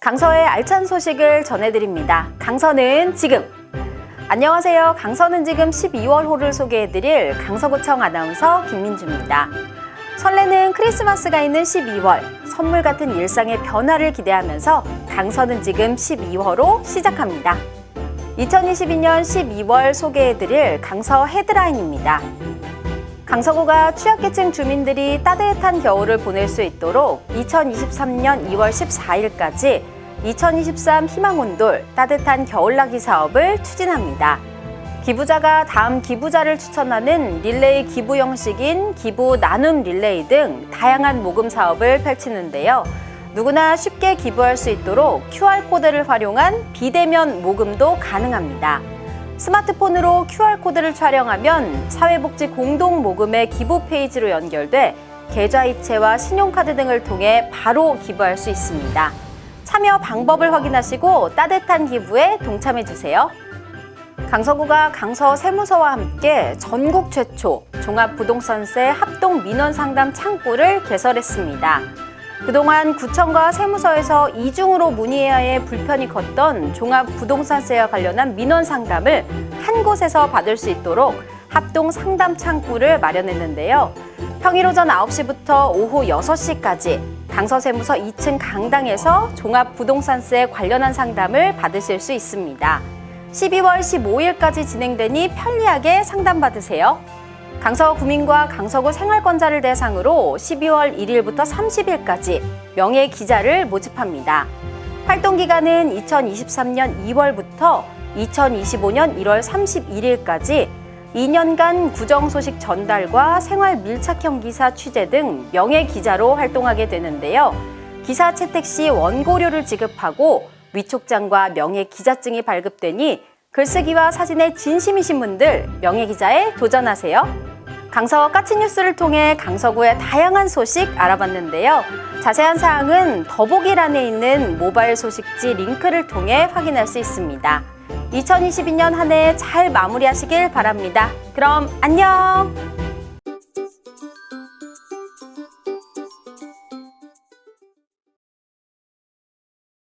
강서의 알찬 소식을 전해드립니다. 강서는 지금! 안녕하세요. 강서는 지금 12월호를 소개해드릴 강서구청 아나운서 김민주입니다. 설레는 크리스마스가 있는 12월, 선물 같은 일상의 변화를 기대하면서 강서는 지금 12월호 시작합니다. 2022년 12월 소개해드릴 강서 헤드라인입니다. 강서구가 취약계층 주민들이 따뜻한 겨울을 보낼 수 있도록 2023년 2월 14일까지 2023 희망온돌 따뜻한 겨울나기 사업을 추진합니다. 기부자가 다음 기부자를 추천하는 릴레이 기부 형식인 기부 나눔 릴레이 등 다양한 모금 사업을 펼치는데요. 누구나 쉽게 기부할 수 있도록 QR코드를 활용한 비대면 모금도 가능합니다. 스마트폰으로 QR코드를 촬영하면 사회복지 공동 모금회 기부 페이지로 연결돼 계좌이체와 신용카드 등을 통해 바로 기부할 수 있습니다. 참여 방법을 확인하시고 따뜻한 기부에 동참해주세요. 강서구가 강서 세무서와 함께 전국 최초 종합부동산세 합동 민원 상담 창구를 개설했습니다. 그동안 구청과 세무서에서 이중으로 문의해야 해 불편이 컸던 종합부동산세와 관련한 민원 상담을 한 곳에서 받을 수 있도록 합동 상담 창구를 마련했는데요. 평일 오전 9시부터 오후 6시까지 강서세무서 2층 강당에서 종합부동산세 관련한 상담을 받으실 수 있습니다. 12월 15일까지 진행되니 편리하게 상담받으세요. 강서 구민과 강서구 생활권자를 대상으로 12월 1일부터 30일까지 명예 기자를 모집합니다. 활동 기간은 2023년 2월부터 2025년 1월 31일까지 2년간 구정 소식 전달과 생활 밀착형 기사 취재 등 명예 기자로 활동하게 되는데요. 기사 채택 시 원고료를 지급하고 위촉장과 명예 기자증이 발급되니 글쓰기와 사진에 진심이신 분들 명예 기자에 도전하세요. 강서 까치뉴스를 통해 강서구의 다양한 소식 알아봤는데요. 자세한 사항은 더보기란에 있는 모바일 소식지 링크를 통해 확인할 수 있습니다. 2022년 한 해 잘 마무리하시길 바랍니다. 그럼 안녕!